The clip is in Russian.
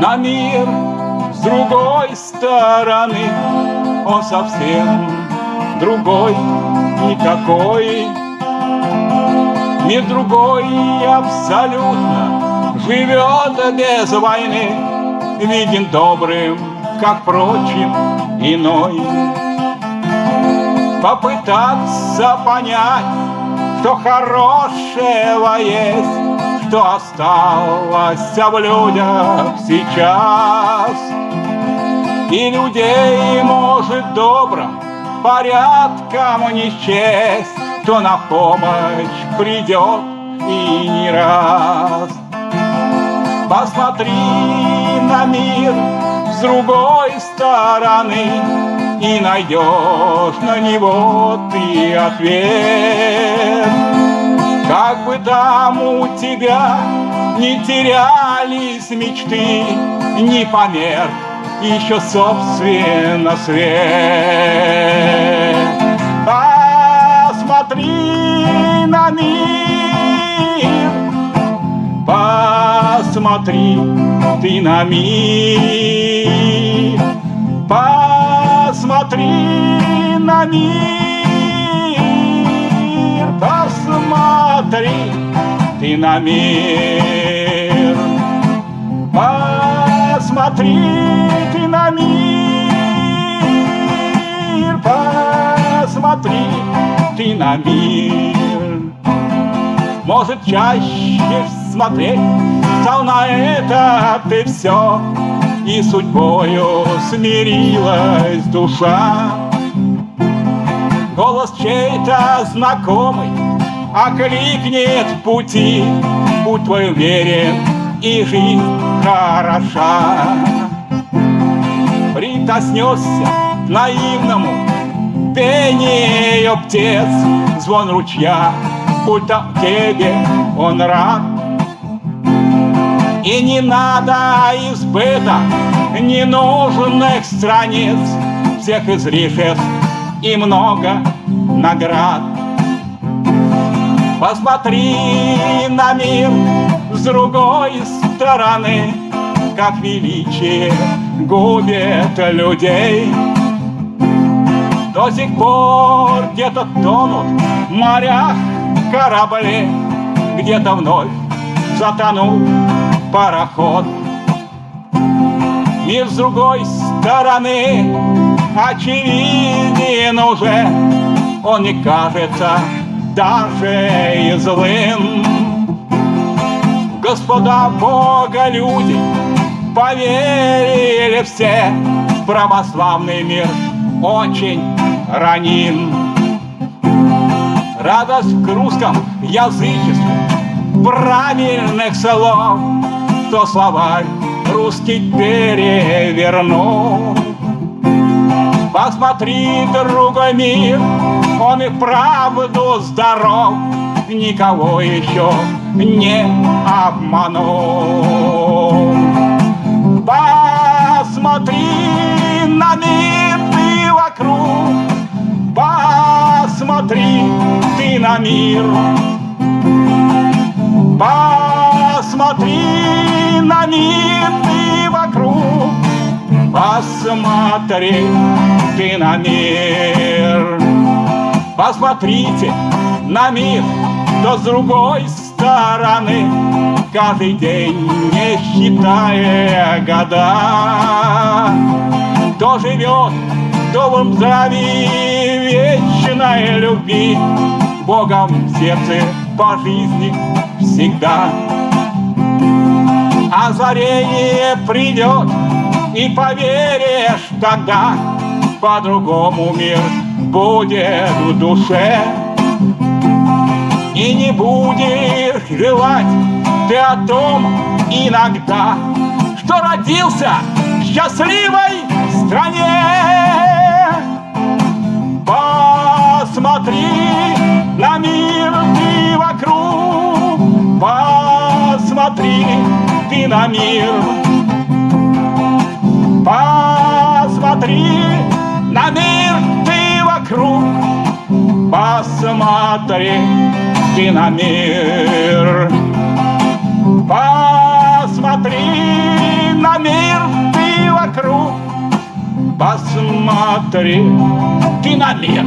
на мир с другой стороны. Он совсем другой, никакой. Мир другой абсолютно живет без войны, Виден добрым, как прочим, иной. Попытаться понять, что хорошего есть, Что осталось в людях сейчас. И людей, может, добрым порядком не счесть, Кто на помощь придет и не раз. Посмотри на мир с другой стороны И найдешь на него ты ответ. Как бы там у тебя не терялись мечты, Не померк еще собственно свет. Посмотри на мир, посмотри ты на мир, посмотри на мир, посмотри ты на мир, посмотри на мир, посмотри ты на мир. Может, чаще смотреть стал на это ты все, И судьбою смирилась душа. Голос чей-то знакомый окликнет пути, Будь твой уверен, и жизнь хороша прикоснешься к наивному пению птиц, звон ручья, будто тебе он рад. И не надо избыток ненужных страниц, всех излишеств и много наград. Посмотри на мир с другой стороны, как величие губит людей. До сих пор где-то тонут в морях корабли, Где-то вновь затонул пароход. Мир с другой стороны очевиден уже, Он не кажется даже и злым. Господа Бога люди Поверили все, православный мир очень раним. Радость в русском язычестве правильных слов, То словарь русский перевернул. Посмотри, другой мир, он и правду здоров, Никого еще не обманул. Посмотри на мир ты вокруг, Посмотри ты на мир. Посмотри на мир ты вокруг, Посмотри ты на мир. Посмотрите на мир, то с другой стороны каждый день, не считая года. Кто живет в добром здравии вечной любви, Богом в сердце по жизни всегда. Озарение придет, и поверишь тогда, По-другому мир будет в душе. И не будешь желать ты о том иногда, Что родился в счастливой стране. Посмотри на мир ты вокруг, Посмотри ты на мир. Посмотри на мир вокруг Посмотри ты на мир Посмотри на мир ты вокруг. Посмотри ты на мир